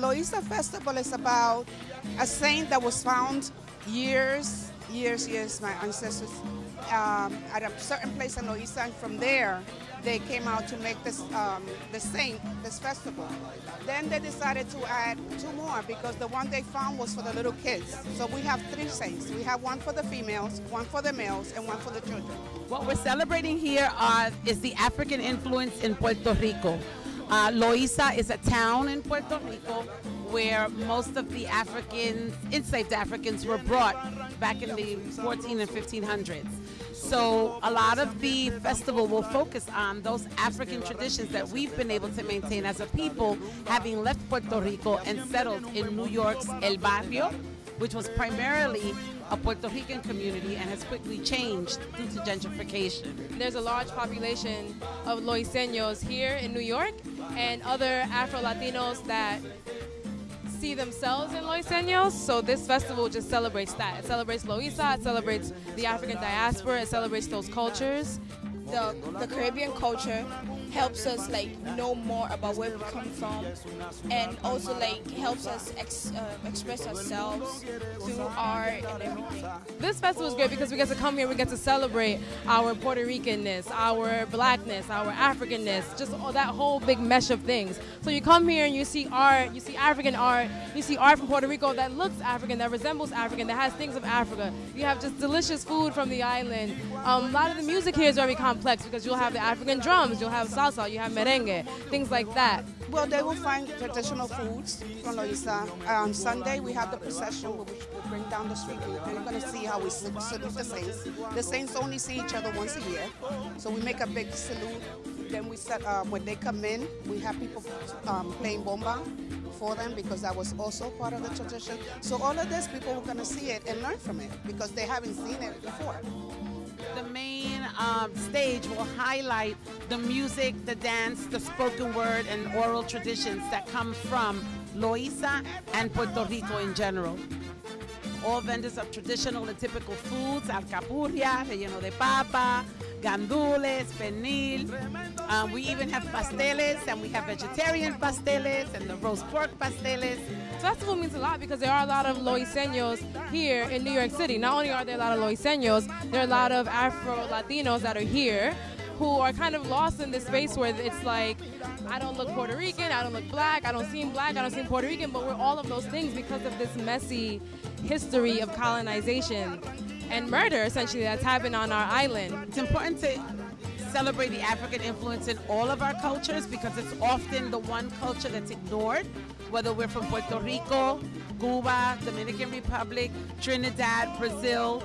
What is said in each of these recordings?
Loíza Festival is about a saint that was found years, years, years, my ancestors, um, at a certain place in Loíza, and from there they came out to make this um, the saint this festival. Then they decided to add two more because the one they found was for the little kids. So we have three saints. We have one for the females, one for the males, and one for the children. What we're celebrating here are, is the African influence in Puerto Rico. Uh, Loíza is a town in Puerto Rico where most of the Africans, enslaved Africans, were brought back in the 14 and 1500s. So a lot of the festival will focus on those African traditions that we've been able to maintain as a people, having left Puerto Rico and settled in New York's El Barrio, which was primarily a Puerto Rican community and has quickly changed due to gentrification. There's a large population of Loiseños here in New York and other Afro-Latinos that see themselves in Loiseños, so this festival just celebrates that. It celebrates Loíza, it celebrates the African diaspora, it celebrates those cultures. The, the Caribbean culture helps us like know more about where we come from and also like helps us ex, uh, express ourselves through art and everything. This festival is great because we get to come here, we get to celebrate our Puerto Ricanness, our blackness, our Africanness, just all that whole big mesh of things. So you come here and you see art, you see African art, you see art from Puerto Rico that looks African, that resembles African, that has things of Africa. You have just delicious food from the island. Um, a lot of the music here is very complex because you'll have the African drums, you'll have salsa, you have merengue, things like that. Well, they will find traditional foods from Loíza. On Sunday, we have the procession, which will bring down the street. And you're going to see how we salute the saints. The saints only see each other once a year. So we make a big salute. Then we set, uh, when they come in, we have people um, playing bomba for them because that was also part of the tradition. So all of this, people are going to see it and learn from it because they haven't seen it before. The main um, stage will highlight the music, the dance, the spoken word, and oral traditions that come from Loíza and Puerto Rico in general. All vendors of traditional and typical foods, alcapurria, relleno de papa, gandules, pernil. Um, we even have pasteles, and we have vegetarian pasteles, and the roast pork pasteles. Festival means a lot because there are a lot of Loiseños here in New York City. Not only are there a lot of Loiseños, there are a lot of Afro-Latinos that are here who are kind of lost in this space where it's like, I don't look Puerto Rican, I don't look black, I don't seem black, I don't seem Puerto Rican, but we're all of those things because of this messy history of colonization and murder, essentially, that's happened on our island. It's important to celebrate the African influence in all of our cultures because it's often the one culture that's ignored, whether we're from Puerto Rico, Cuba, Dominican Republic, Trinidad, Brazil.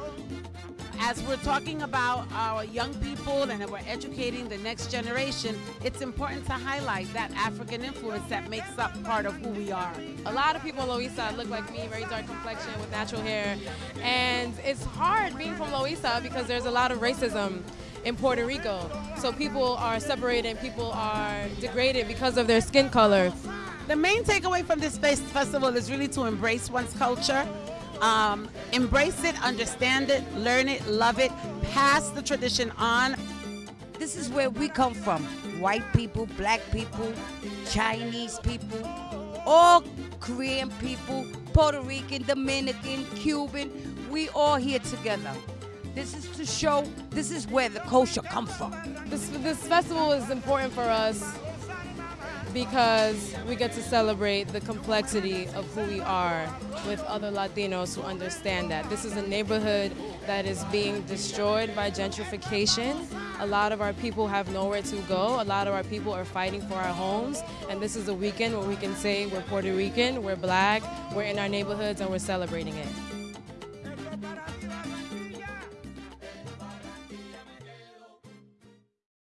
As we're talking about our young people and we're educating the next generation, it's important to highlight that African influence that makes up part of who we are. A lot of people in Loíza look like me, very dark complexion with natural hair. And it's hard being from Loíza because there's a lot of racism in Puerto Rico. So people are separated and people are degraded because of their skin color. The main takeaway from this festival is really to embrace one's culture, um, embrace it, understand it, learn it, love it, pass the tradition on. This is where we come from. White people, black people, Chinese people, all Korean people, Puerto Rican, Dominican, Cuban, we all here together. This is to show this is where the culture comes from. This, this festival is important for us because we get to celebrate the complexity of who we are with other Latinos who understand that. This is a neighborhood that is being destroyed by gentrification. A lot of our people have nowhere to go. A lot of our people are fighting for our homes. And this is a weekend where we can say we're Puerto Rican, we're black, we're in our neighborhoods, and we're celebrating it.